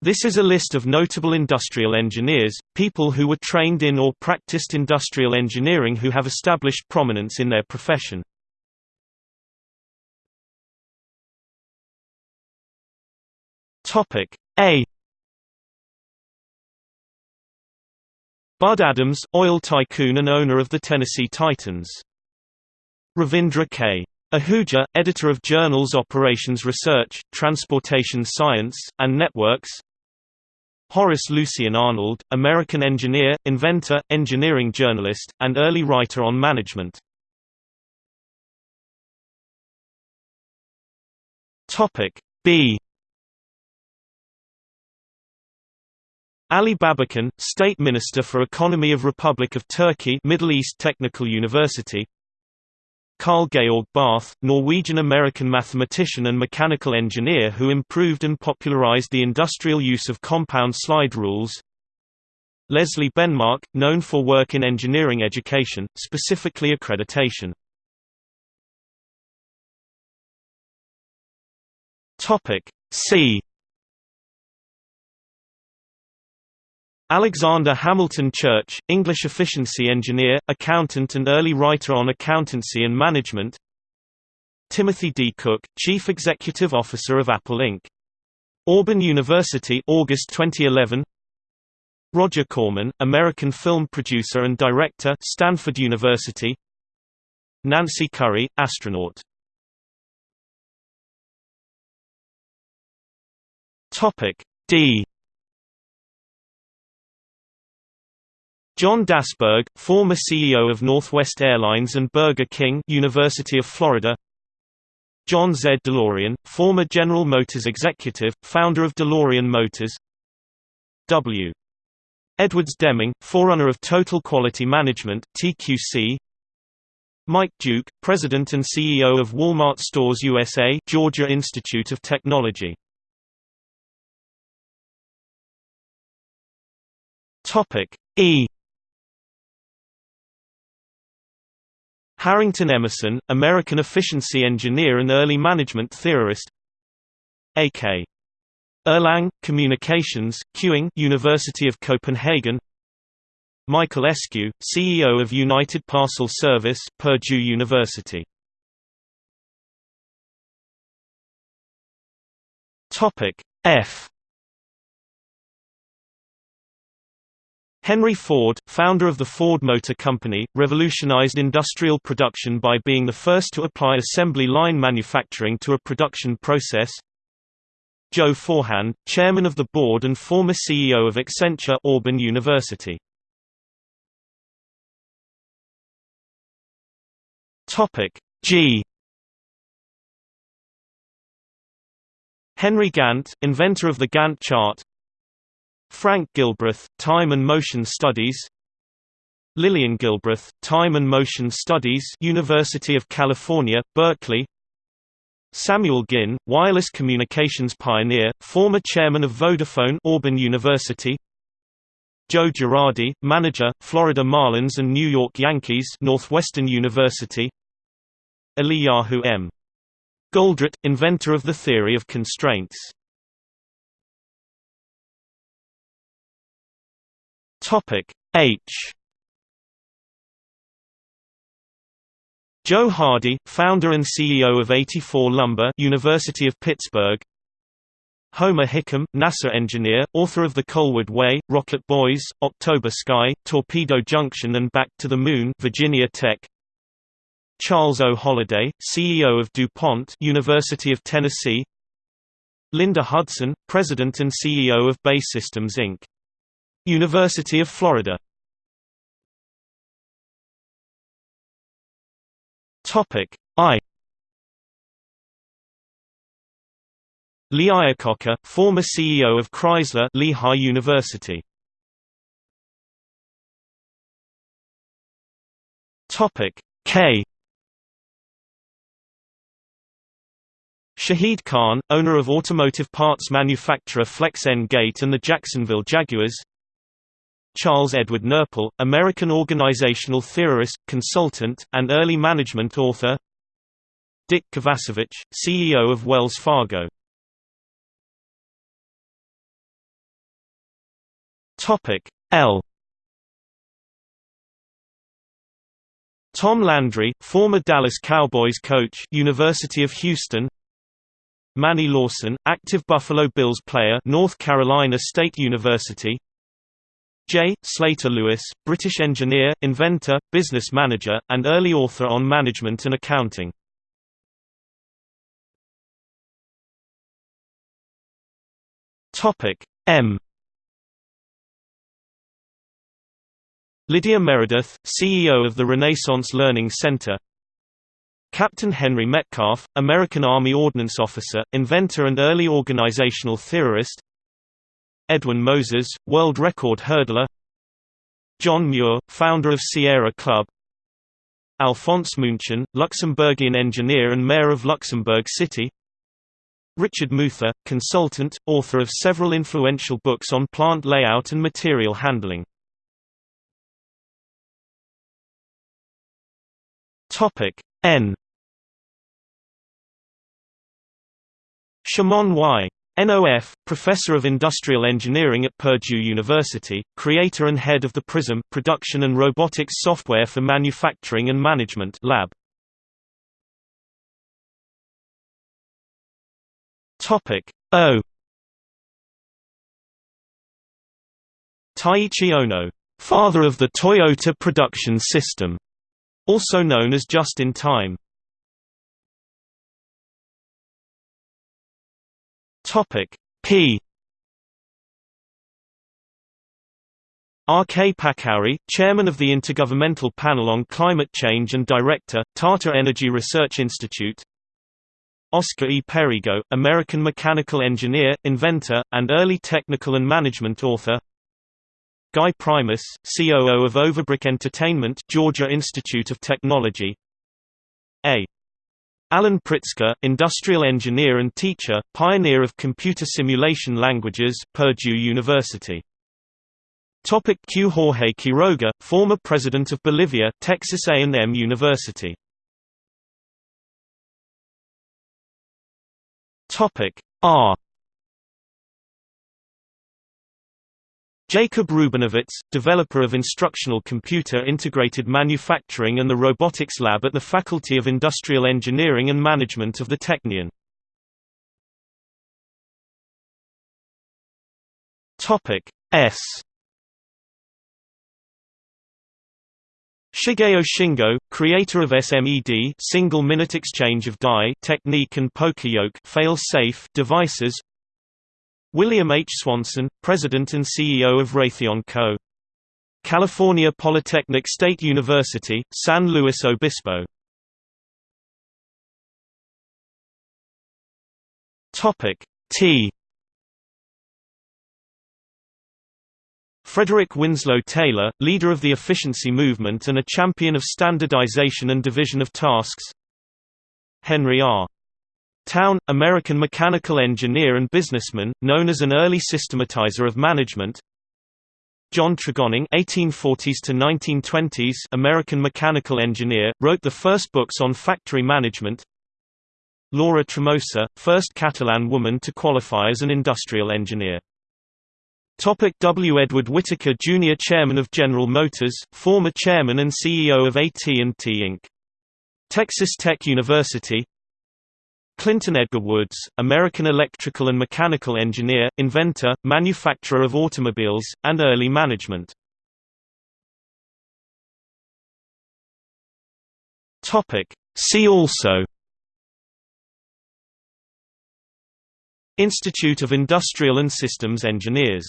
This is a list of notable industrial engineers, people who were trained in or practiced industrial engineering who have established prominence in their profession. Topic A Bud Adams, oil tycoon and owner of the Tennessee Titans. Ravindra K. Ahuja, editor of journals Operations Research, Transportation Science, and Networks Horace Lucien Arnold, American engineer, inventor, engineering journalist, and early writer on management. Topic B Ali Babacan, State Minister for Economy of Republic of Turkey Middle East Technical University Carl Georg Barth, Norwegian-American mathematician and mechanical engineer who improved and popularized the industrial use of compound slide rules Leslie Benmark, known for work in engineering education, specifically accreditation. Topic Alexander Hamilton Church, English efficiency engineer, accountant and early writer on accountancy and management. Timothy D. Cook, Chief Executive Officer of Apple Inc. Auburn University August 2011 Roger Corman, American film producer and director Stanford University. Nancy Currie, astronaut. D John Dasburg, former CEO of Northwest Airlines and Burger King University of Florida. John Z. DeLorean, former General Motors executive, founder of DeLorean Motors. W. Edwards Deming, forerunner of Total Quality Management TQC Mike Duke, president and CEO of Walmart Stores USA Georgia Institute of Technology. E Harrington Emerson, American efficiency engineer and early management theorist. A.K. Erlang, Communications, Queuing University of Copenhagen. Michael Eskew, CEO of United Parcel Service Purdue University. F Henry Ford, founder of the Ford Motor Company, revolutionized industrial production by being the first to apply assembly line manufacturing to a production process. Joe Forehand, chairman of the board and former CEO of Accenture Auburn University. Topic G Henry Gantt, inventor of the Gantt chart Frank Gilbreth, Time and Motion Studies Lillian Gilbreth, Time and Motion Studies University of California, Berkeley Samuel Ginn, wireless communications pioneer, former chairman of Vodafone Auburn University Joe Girardi, manager, Florida Marlins and New York Yankees Northwestern University Eliyahu M. Goldratt, inventor of the theory of constraints Topic H Joe Hardy, founder and CEO of 84 Lumber University of Pittsburgh Homer Hickam, NASA engineer, author of The Coalwood Way, Rocket Boys, October Sky, Torpedo Junction and Back to the Moon Virginia Tech Charles O. Holliday, CEO of DuPont University of Tennessee Linda Hudson, President and CEO of BAE Systems Inc. University of Florida. Topic I. Lee Iacocca, former CEO of Chrysler Lehigh University. Topic K. Shahid Khan, owner of automotive parts manufacturer Flex N Gate and the Jacksonville Jaguars Charles Edward Knoeppel, American organizational theorist, consultant, and early management author Dick Kovacevich, CEO of Wells Fargo L Tom Landry, former Dallas Cowboys coach, University of Houston. Manny Lawson, active Buffalo Bills player, North Carolina State University. J. Slater Lewis, British engineer, inventor, business manager, and early author on management and accounting. Topic M Lydia Meredith, CEO of the Renaissance Learning Center Captain Henry Metcalf, American Army Ordnance Officer, inventor and early organizational theorist Edwin Moses, world record hurdler. John Muir, founder of Sierra Club. Alphonse Munchen, Luxembourgian engineer and mayor of Luxembourg City. Richard Muther, consultant, author of several influential books on plant layout and material handling. N. Shimon Y. NOF, Professor of Industrial Engineering at Purdue University, creator and head of the PRISM Production and Robotics Software for Manufacturing and Management Lab. Topic O Taiichi Ohno, father of the Toyota production system, also known as just-in-time. Topic P R. K. Pachauri, Chairman of the Intergovernmental Panel on Climate Change and Director, Tata Energy Research Institute Oscar E. Perigo, American mechanical engineer, inventor, and early technical and management author Guy Primus, COO of Overbrook Entertainment Georgia Institute of Technology A. Alan Pritsker, industrial engineer and teacher, pioneer of computer simulation languages, Purdue University. Topic Q. Jorge Quiroga, former president of Bolivia, Texas A&M University. Topic R. Jacob Rubinovitz, developer of instructional computer integrated manufacturing and the robotics lab at the Faculty of Industrial Engineering and Management of the Technion. Topic S. Shigeo Shingo, creator of SMED single minute exchange of die technique and poka-yoke fail-safe devices William H. Swanson, President and CEO of Raytheon Co. California Polytechnic State University, San Luis Obispo T Frederick Winslow Taylor, leader of the efficiency movement and a champion of standardization and division of tasks Henry R. Towne, American mechanical engineer and businessman, known as an early systematizer of management. John Tregoning (1840s to 1920s), American mechanical engineer, wrote the first books on factory management. Laura Tremosa, first Catalan woman to qualify as an industrial engineer. Topic w. Edward Whitacre Jr. Chairman of General Motors, former chairman and CEO of AT&T Inc. Texas Tech University Clinton Edgar Woods, American electrical and mechanical engineer, inventor, manufacturer of automobiles, and early management. See also Institute of Industrial and Systems Engineers